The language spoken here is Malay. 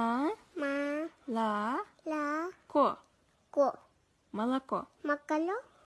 Ма. Ла. Ла. Ко. Ко. Молоко. Макало.